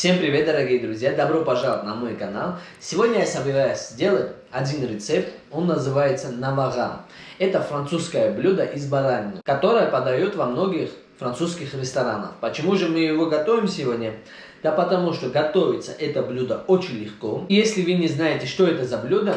Всем привет, дорогие друзья! Добро пожаловать на мой канал. Сегодня я собираюсь сделать один рецепт. Он называется навагам. Это французское блюдо из баранины, которое подают во многих французских ресторанах. Почему же мы его готовим сегодня? Да потому что готовится это блюдо очень легко. Если вы не знаете, что это за блюдо,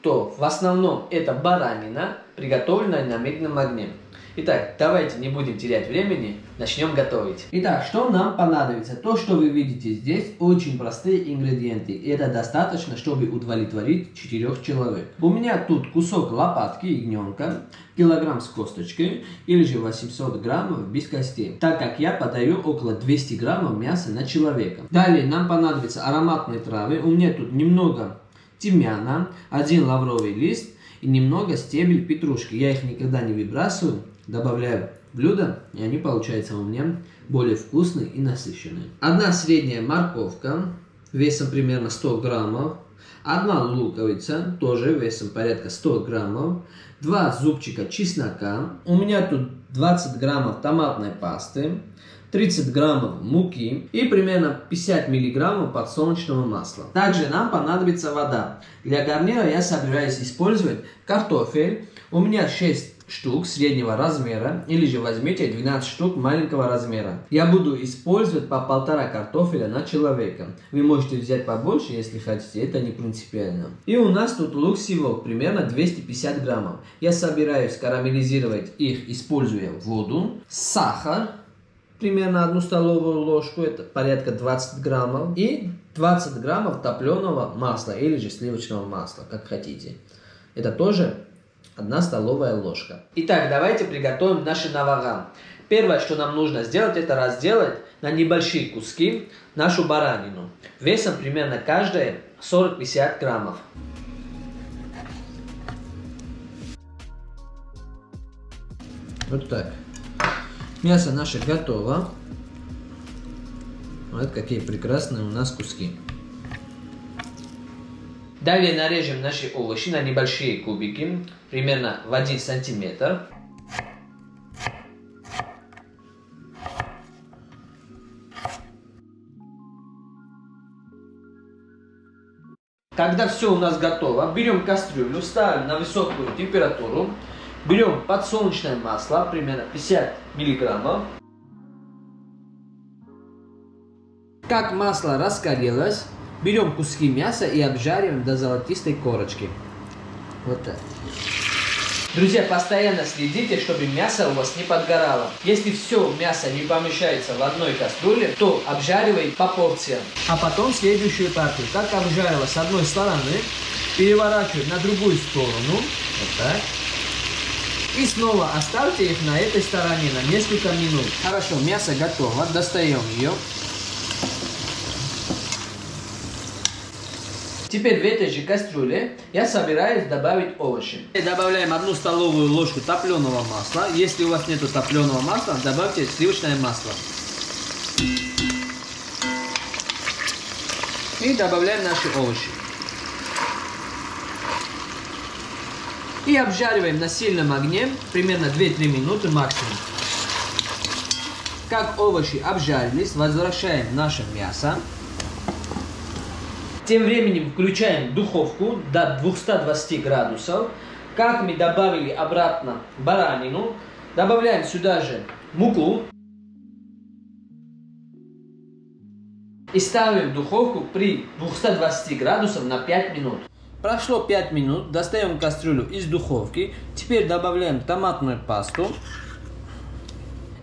то в основном это баранина, приготовленная на медленном огне. Итак, давайте не будем терять времени, начнем готовить. Итак, что нам понадобится? То, что вы видите здесь, очень простые ингредиенты. И это достаточно, чтобы удовлетворить четырех человек. У меня тут кусок лопатки ягненка, килограмм с косточкой или же 800 граммов без костей, так как я подаю около 200 граммов мяса на человека. Далее нам понадобятся ароматные травы. У меня тут немного тимьяна, один лавровый лист и немного стебель петрушки. Я их никогда не выбрасываю добавляю блюдо, и они получаются у меня более вкусные и насыщенные. Одна средняя морковка весом примерно 100 граммов, одна луковица тоже весом порядка 100 граммов, два зубчика чеснока, у меня тут 20 граммов томатной пасты, 30 граммов муки и примерно 50 миллиграммов подсолнечного масла. Также нам понадобится вода. Для гарнира я собираюсь использовать картофель. У меня 6 штук среднего размера, или же возьмите 12 штук маленького размера. Я буду использовать по полтора картофеля на человека. Вы можете взять побольше, если хотите, это не принципиально. И у нас тут лук сивок, примерно 250 граммов. Я собираюсь карамелизировать их, используя воду, сахар, примерно одну столовую ложку, это порядка 20 граммов, и 20 граммов топленого масла или же сливочного масла, как хотите. Это тоже 1 столовая ложка. Итак, давайте приготовим наши навагам. Первое, что нам нужно сделать, это разделать на небольшие куски нашу баранину. Весом примерно каждая 40-50 граммов. Вот так. Мясо наше готово. Вот какие прекрасные у нас куски. Далее нарежем наши овощи на небольшие кубики, примерно в 1 сантиметр. Когда все у нас готово, берем кастрюлю, ставим на высокую температуру, берем подсолнечное масло, примерно 50 миллиграммов. Как масло раскалилось, Берем куски мяса и обжариваем до золотистой корочки. Вот так. Друзья, постоянно следите, чтобы мясо у вас не подгорало. Если все мясо не помещается в одной кастрюле, то обжаривай по порциям. А потом следующую партию. Как обжарила с одной стороны, переворачивай на другую сторону. Вот так. И снова оставьте их на этой стороне на несколько минут. Хорошо, мясо готово. Достаем ее. Теперь в этой же кастрюле я собираюсь добавить овощи. Добавляем одну столовую ложку топленого масла. Если у вас нет топленого масла, добавьте сливочное масло. И добавляем наши овощи. И обжариваем на сильном огне примерно 2-3 минуты максимум. Как овощи обжарились, возвращаем наше мясо. Тем временем включаем духовку до 220 градусов. Как мы добавили обратно баранину, добавляем сюда же муку. И ставим духовку при 220 градусов на 5 минут. Прошло 5 минут, достаем кастрюлю из духовки. Теперь добавляем томатную пасту.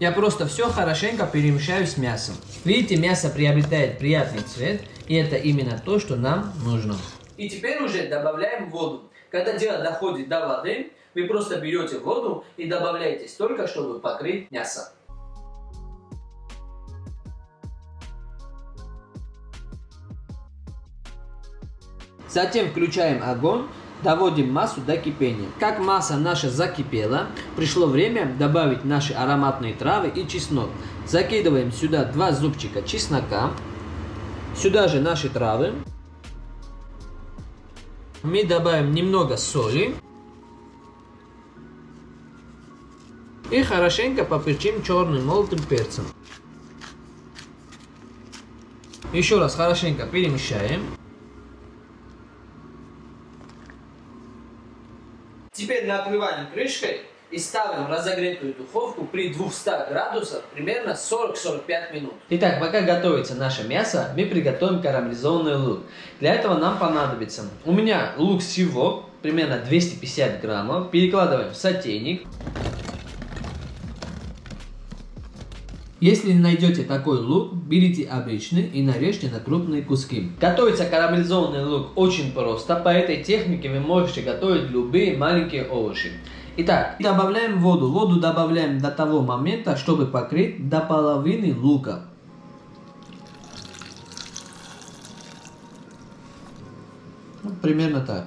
Я просто все хорошенько перемешаю с мясом. Видите, мясо приобретает приятный цвет. И это именно то, что нам нужно. И теперь уже добавляем воду. Когда дело доходит до воды, вы просто берете воду и добавляете столько, чтобы покрыть мясо. Затем включаем огонь, доводим массу до кипения. Как масса наша закипела, пришло время добавить наши ароматные травы и чеснок. Закидываем сюда два зубчика чеснока. Сюда же наши травы. Мы добавим немного соли. И хорошенько поперчим черным молотым перцем. Еще раз хорошенько перемещаем. Теперь накрываем крышкой и ставим разогретую духовку при 200 градусах примерно 40-45 минут. Итак, пока готовится наше мясо, мы приготовим карамелизованный лук. Для этого нам понадобится, у меня лук всего примерно 250 граммов, перекладываем в сотейник. Если не найдете такой лук, берите обычный и нарежьте на крупные куски. Готовится карамелизованный лук очень просто. По этой технике вы можете готовить любые маленькие овощи. Итак, добавляем воду. Воду добавляем до того момента, чтобы покрыть до половины лука. Вот примерно так.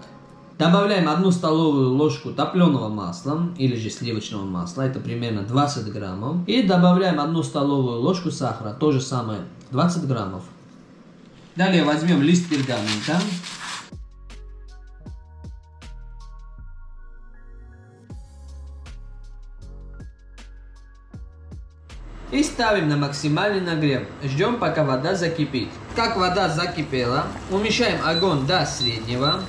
Добавляем одну столовую ложку топленого масла или же сливочного масла, это примерно 20 граммов. И добавляем одну столовую ложку сахара, то же самое, 20 граммов. Далее возьмем лист пергамента. И ставим на максимальный нагрев. Ждем, пока вода закипит. Как вода закипела, умещаем огонь до среднего.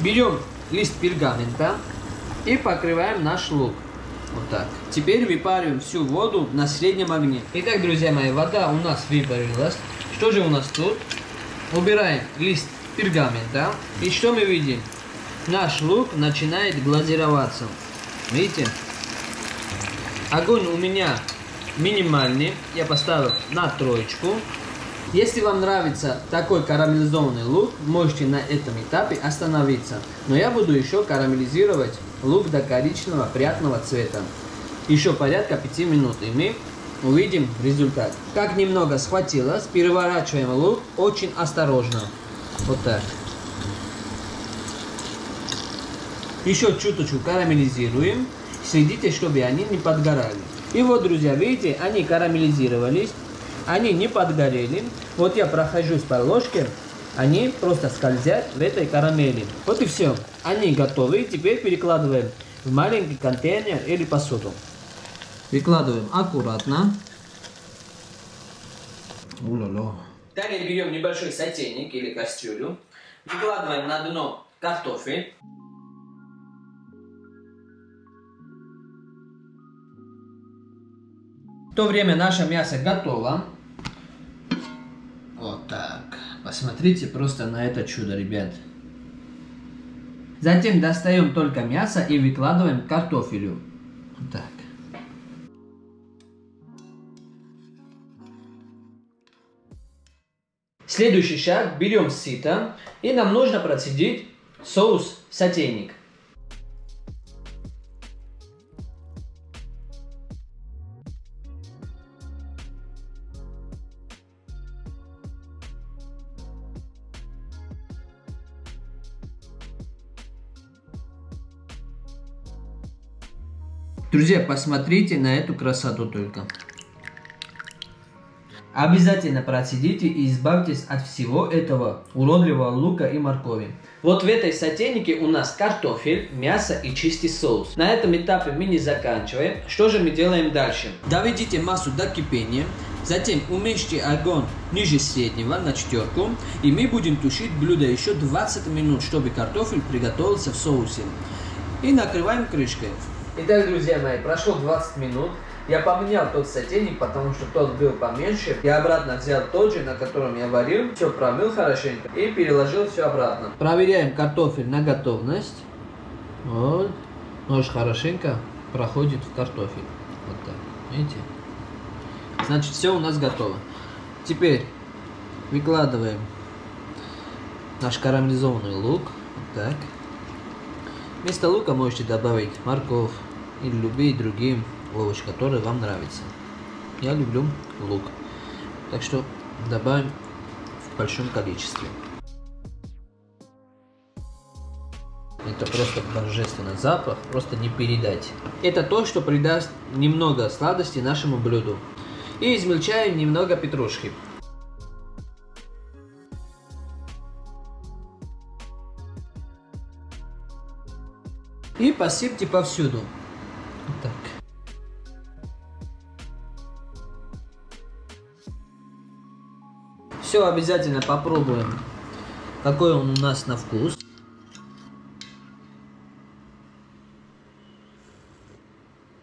Берем лист пергамента и покрываем наш лук. Вот так. Теперь выпариваем всю воду на среднем огне. Итак, друзья мои, вода у нас выпарилась. Что же у нас тут? Убираем лист пергамента. И что мы видим? Наш лук начинает глазироваться. Видите? Огонь у меня минимальный. Я поставил на троечку. Если вам нравится такой карамелизованный лук, можете на этом этапе остановиться. Но я буду еще карамелизировать лук до коричневого приятного цвета. Еще порядка 5 минут, и мы увидим результат. Как немного схватилось, переворачиваем лук очень осторожно. Вот так. Еще чуточку карамелизируем. Следите, чтобы они не подгорали. И вот, друзья, видите, они карамелизировались они не подгорели. Вот я прохожусь по ложке, они просто скользят в этой карамели. Вот и все. Они готовы. Теперь перекладываем в маленький контейнер или посуду. Выкладываем аккуратно. Улало. Далее берем небольшой сотейник или кастрюлю. Выкладываем на дно картофель. В то время наше мясо готово. Посмотрите просто на это чудо, ребят. Затем достаем только мясо и выкладываем картофелю. Так. Следующий шаг. Берем сито и нам нужно процедить соус в сотейник. Друзья, посмотрите на эту красоту только. Обязательно процедите и избавьтесь от всего этого уродливого лука и моркови. Вот в этой сотейнике у нас картофель, мясо и чистый соус. На этом этапе мы не заканчиваем. Что же мы делаем дальше? Доведите массу до кипения. Затем уменьшите огонь ниже среднего на четверку. И мы будем тушить блюдо еще 20 минут, чтобы картофель приготовился в соусе. И накрываем крышкой. Итак, друзья мои, прошло 20 минут. Я поменял тот сотейник, потому что тот был поменьше. Я обратно взял тот же, на котором я варил. Все промыл хорошенько и переложил все обратно. Проверяем картофель на готовность. Вот. Нож хорошенько проходит в картофель. Вот так. Видите? Значит, все у нас готово. Теперь выкладываем наш карамелизованный лук. Вот так. Вместо лука можете добавить морковь, или любые другие овощи, которые вам нравятся. Я люблю лук. Так что добавим в большом количестве. Это просто божественный запах, просто не передать. Это то, что придаст немного сладости нашему блюду. И измельчаем немного петрушки. И посыпьте повсюду. Все обязательно попробуем, какой он у нас на вкус.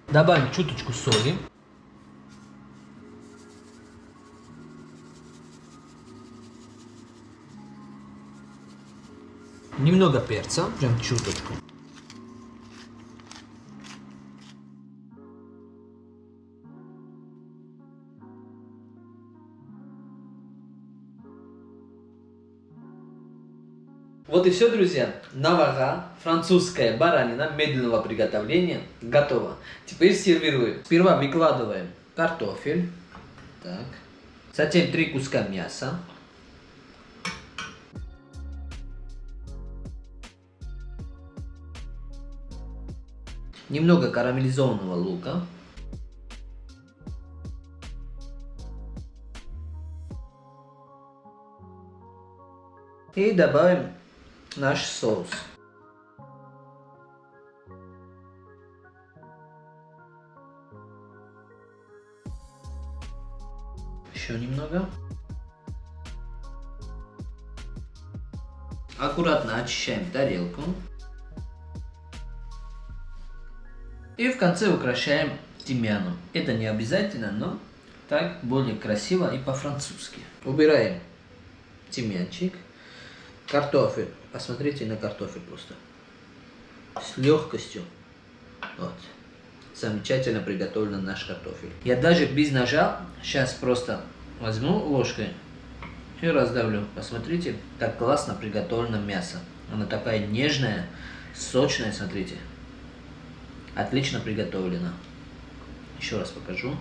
Добавим чуточку соли. Немного перца, прям чуточку. Вот и все, друзья. Навага, французская баранина медленного приготовления, готова. Теперь сервируем. Сперва выкладываем картофель. Так. Затем три куска мяса. Немного карамелизованного лука. И добавим наш соус. Еще немного. Аккуратно очищаем тарелку. И в конце украшаем тимьяном. Это не обязательно, но так более красиво и по-французски. Убираем тимьянчик. Картофель. Посмотрите на картофель просто. С легкостью. Вот. Замечательно приготовлен наш картофель. Я даже без ножа сейчас просто возьму ложкой и раздавлю. Посмотрите, как классно приготовлено мясо. Оно такая нежная, сочная, смотрите. Отлично приготовлено. Еще раз покажу.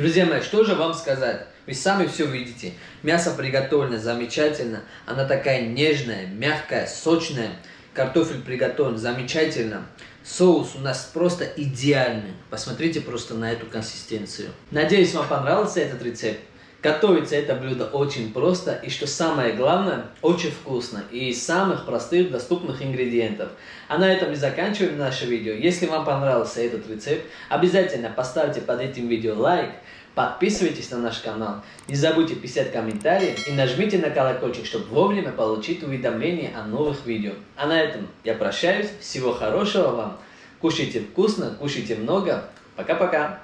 Друзья мои, что же вам сказать? Вы сами все видите. Мясо приготовлено замечательно. Она такая нежная, мягкая, сочная. Картофель приготовлен замечательно. Соус у нас просто идеальный. Посмотрите просто на эту консистенцию. Надеюсь, вам понравился этот рецепт. Готовится это блюдо очень просто и, что самое главное, очень вкусно и из самых простых доступных ингредиентов. А на этом и заканчиваем наше видео. Если вам понравился этот рецепт, обязательно поставьте под этим видео лайк, подписывайтесь на наш канал, не забудьте писать комментарии и нажмите на колокольчик, чтобы вовремя получить уведомления о новых видео. А на этом я прощаюсь, всего хорошего вам, кушайте вкусно, кушайте много, пока-пока!